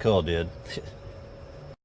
Cool, did.